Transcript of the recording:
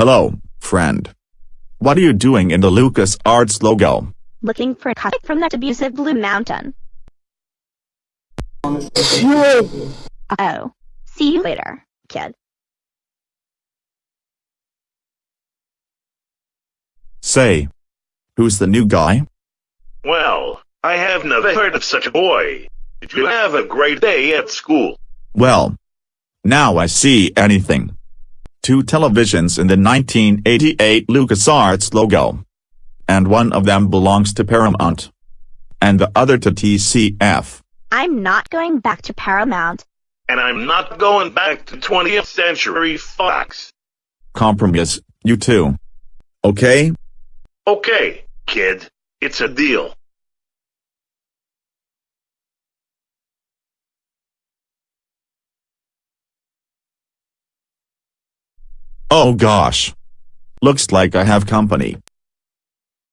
Hello, friend. What are you doing in the Lucas Arts logo? Looking for a cut from that abusive Blue Mountain. Oh. See you later, kid. Say. Who's the new guy? Well, I have never heard of such a boy. Did you have a great day at school? Well. Now I see anything. Two televisions in the 1988 LucasArts logo. And one of them belongs to Paramount. And the other to TCF. I'm not going back to Paramount. And I'm not going back to 20th Century Fox. Compromise, you too. Okay? Okay, kid. It's a deal. Oh gosh. Looks like I have company.